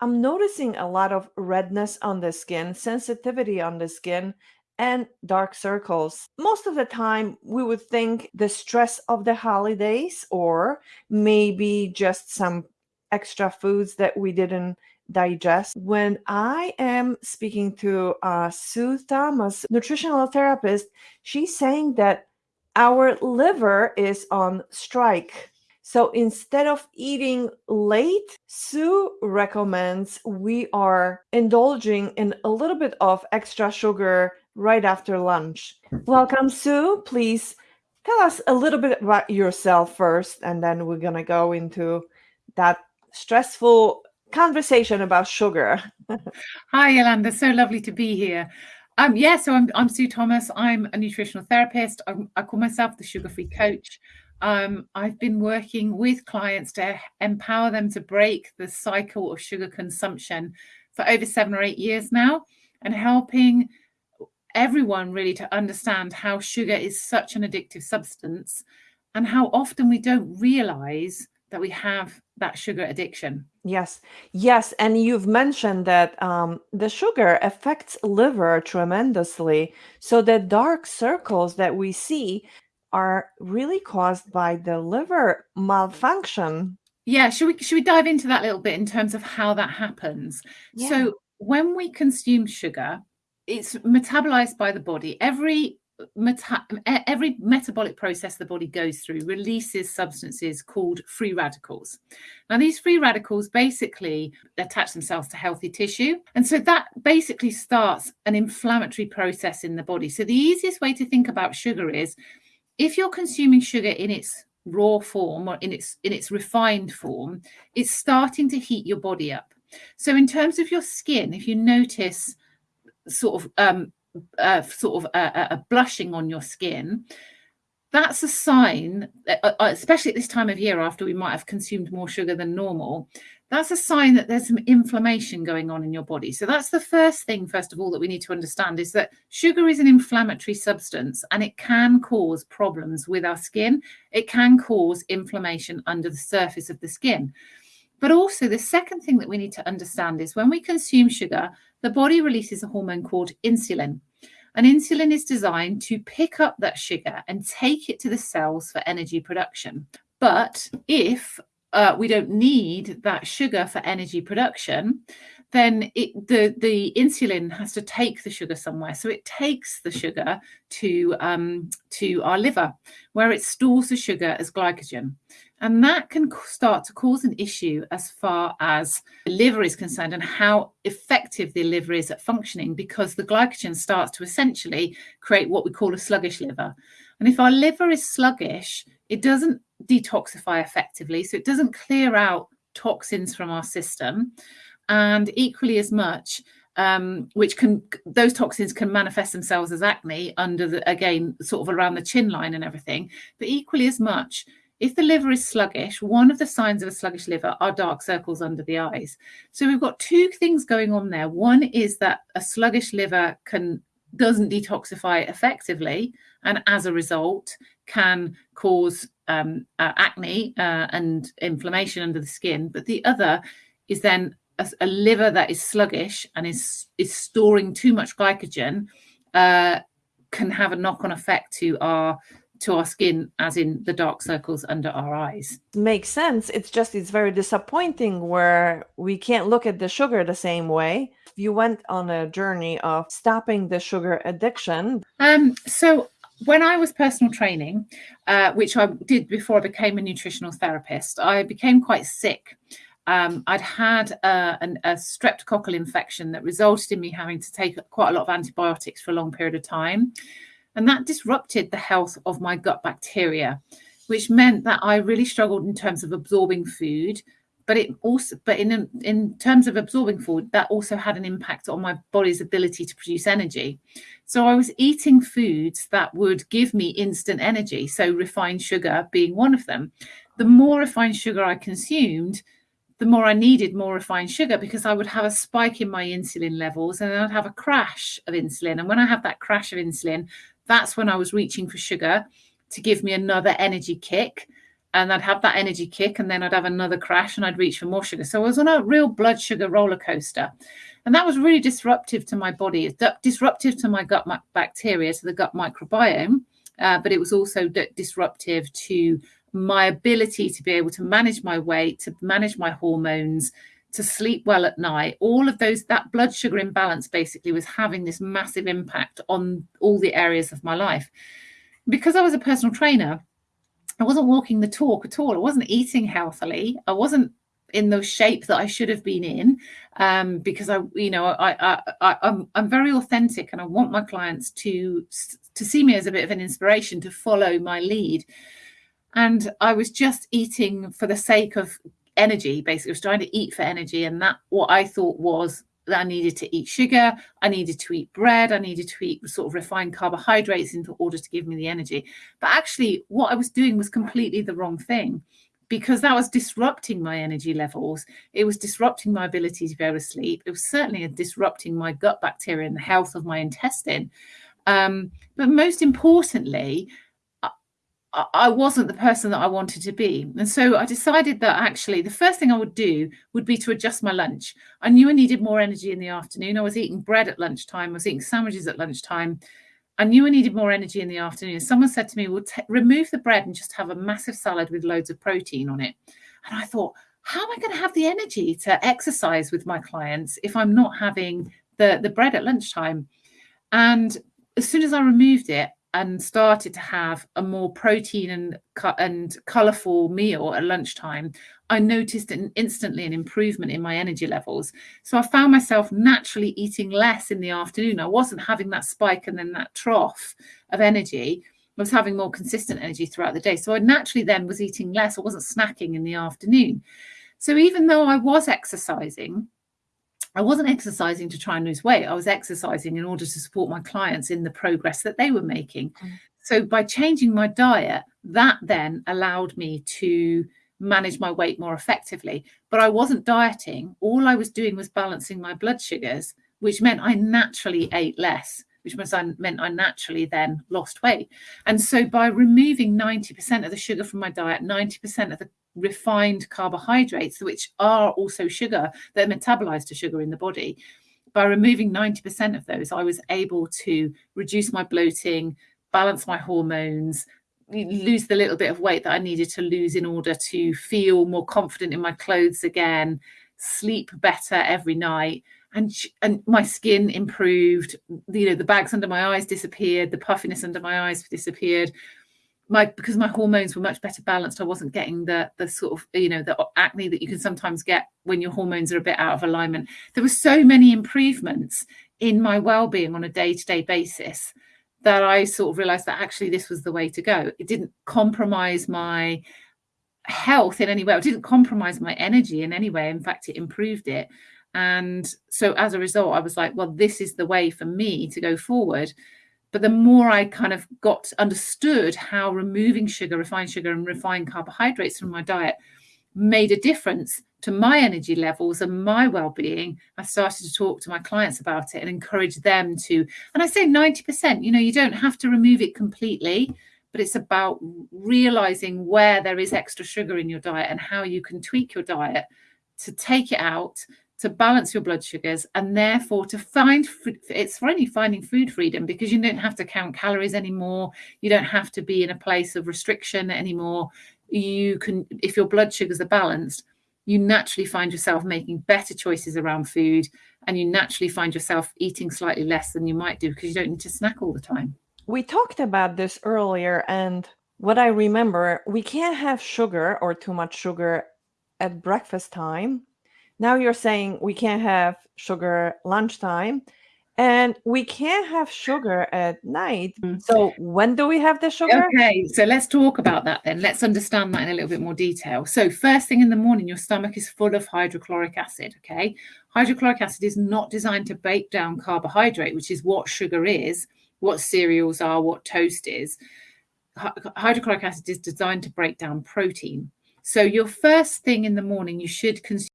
I'm noticing a lot of redness on the skin, sensitivity on the skin, and dark circles. Most of the time, we would think the stress of the holidays or maybe just some extra foods that we didn't digest. When I am speaking to uh, Sue Thomas, nutritional therapist, she's saying that our liver is on strike. So instead of eating late, Sue recommends we are indulging in a little bit of extra sugar right after lunch. Welcome, Sue. Please tell us a little bit about yourself first, and then we're going to go into that stressful conversation about sugar. Hi, Yolanda. So lovely to be here. Um, yeah, so I'm, I'm Sue Thomas. I'm a nutritional therapist. I'm, i call myself the sugar free coach. Um, I've been working with clients to empower them to break the cycle of sugar consumption for over seven or eight years now and helping everyone really to understand how sugar is such an addictive substance and how often we don't realize that we have that sugar addiction. Yes, yes, and you've mentioned that um, the sugar affects liver tremendously. So the dark circles that we see are really caused by the liver malfunction. Yeah, should we should we dive into that a little bit in terms of how that happens? Yeah. So when we consume sugar, it's metabolized by the body. Every meta every metabolic process the body goes through releases substances called free radicals. Now, these free radicals basically attach themselves to healthy tissue. And so that basically starts an inflammatory process in the body. So, the easiest way to think about sugar is if you're consuming sugar in its raw form or in its in its refined form, it's starting to heat your body up. So, in terms of your skin, if you notice sort of um, uh, sort of a, a, blushing on your skin, that's a sign, uh, uh, especially at this time of year after we might have consumed more sugar than normal, that's a sign that there's some inflammation going on in your body. So that's the first thing, first of all, that we need to understand is that sugar is an inflammatory substance and it can cause problems with our skin. It can cause inflammation under the surface of the skin. But also, the second thing that we need to understand is when we consume sugar, the body releases a hormone called insulin. And insulin is designed to pick up that sugar and take it to the cells for energy production. But if uh, we don't need that sugar for energy production, then it, the the insulin has to take the sugar somewhere. So it takes the sugar to um, to our liver, where it stores the sugar as glycogen. And that can start to cause an issue as far as the liver is concerned and how effective the liver is at functioning because the glycogen starts to essentially create what we call a sluggish liver. And if our liver is sluggish, it doesn't detoxify effectively. So it doesn't clear out toxins from our system. And equally as much, um, which can those toxins can manifest themselves as acne under the again sort of around the chin line and everything but equally as much if the liver is sluggish, one of the signs of a sluggish liver are dark circles under the eyes. So we've got two things going on there. One is that a sluggish liver can doesn't detoxify effectively, and as a result, can cause um, uh, acne uh, and inflammation under the skin. But the other is then a, a, liver that is sluggish and is is storing too much glycogen uh, can have a knock on effect to our to our skin, as in the dark circles under our eyes. Makes sense. It's just it's very disappointing where we can't look at the sugar the same way. You went on a journey of stopping the sugar addiction. Um, so when I was personal training, uh, which I did before I became a nutritional therapist, I became quite sick. Um, I'd had uh, an, a streptococcal infection that resulted in me having to take quite a lot of antibiotics for a long period of time. And that disrupted the health of my gut bacteria, which meant that I really struggled in terms of absorbing food. But it also, but in in terms of absorbing food, that also had an impact on my body's ability to produce energy. So I was eating foods that would give me instant energy. So refined sugar being one of them. The more refined sugar I consumed, the more I needed more refined sugar because I would have a spike in my insulin levels and then I'd have a crash of insulin. And when I have that crash of insulin, that's when I was reaching for sugar to give me another energy kick. and I'd have that energy kick, and then I'd have another crash, and I'd reach for more sugar. So I was on a real blood sugar roller coaster, and that was really disruptive to my body. It's disruptive to my gut bacteria, to the gut microbiome, uh, but it was also disruptive to my ability to be able to manage my weight, to manage my hormones, to sleep well at night. All of those, that blood sugar imbalance basically was having this massive impact on all the areas of my life. Because I was a personal trainer, I wasn't walking the talk at all. I wasn't eating healthily. I wasn't in the shape that I should have been in um, because I, you know, I, I, I, I'm, I'm very authentic and I want my clients to, to see me as a bit of an inspiration to follow my lead. And I was just eating for the sake of energy, basically. I was trying to eat for energy. And that what I thought was that I needed to eat sugar, I needed to eat bread, I needed to eat sort of refined carbohydrates in order to give me the energy. But actually, what I was doing was completely the wrong thing because that was disrupting my energy levels. It was disrupting my ability to able to sleep. It was certainly disrupting my gut bacteria and the health of my intestine. Um, but most importantly, I wasn't the person that I wanted to be. And so I decided that actually the first thing I would do would be to adjust my lunch. I knew I needed more energy in the afternoon. I was eating bread at lunchtime, I was eating sandwiches at lunchtime. I knew I needed more energy in the afternoon. Someone said to me, well, remove the bread and just have a massive salad with loads of protein on it. And I thought, how am I going to have the energy to exercise with my clients if I'm not having the, the bread at lunchtime? And as soon as I removed it, and started to have a more protein and and colorful meal at lunchtime i noticed an instantly an improvement in my energy levels. So i found myself naturally eating less in the afternoon. I wasn't having that spike and then that trough of energy. I was having more consistent energy throughout the day. So i naturally then was eating less. I wasn't snacking in the afternoon. So even though i was exercising I wasn't exercising to try and lose weight. I was exercising in order to support my clients in the progress that they were making. Mm. So by changing my diet, that then allowed me to manage my weight more effectively. But I wasn't dieting. All I was doing was balancing my blood sugars, which meant I naturally ate less, which means I meant I naturally then lost weight. And so by removing 90% of the sugar from my diet, 90% of the refined carbohydrates, which are also sugar, they're metabolized to sugar in the body. By removing 90% of those, I was able to reduce my bloating, balance my hormones, lose the little bit of weight that I needed to lose in order to feel more confident in my clothes again, sleep better every night. And, and my skin improved, you know, the bags under my eyes disappeared, the puffiness under my eyes disappeared, my because my hormones were much better balanced i wasn't getting the the sort of you know the acne that you can sometimes get when your hormones are a bit out of alignment. There were so many improvements in my well-being on a day-to-day basis that i sort of realized that actually this was the way to go. It didn't compromise my health in any way. It didn't compromise my energy in any way. In fact it improved it and so as a result i was like well this is the way for me to go forward. But the more I kind of got understood how removing sugar, refined sugar, and refined carbohydrates from my diet made a difference to my energy levels and my well-being i started to talk to my clients about it and encourage them to and i say 90% you know you don't have to remove it completely but it's about realizing where there is extra sugar in your diet and how you can tweak your diet to take it out to balance your blood sugars and therefore to find it's finally finding food freedom because you don't have to count calories anymore. You don't have to be in a place of restriction anymore. You can if your blood sugars are balanced you naturally find yourself making better choices around food and you naturally find yourself eating slightly less than you might do because you don't need to snack all the time. We talked about this earlier and what i remember we can't have sugar or too much sugar at breakfast time now you're saying we can't have sugar lunchtime and we can't have sugar at night. Mm. So when do we have the sugar? Okay, so let's talk about that then. Let's understand that in a little bit more detail. So first thing in the morning, your stomach is full of hydrochloric acid, okay? Hydrochloric acid is not designed to break down carbohydrate, which is what sugar is, what cereals are, what toast is. Hydrochloric acid is designed to break down protein. So your first thing in the morning, you should consume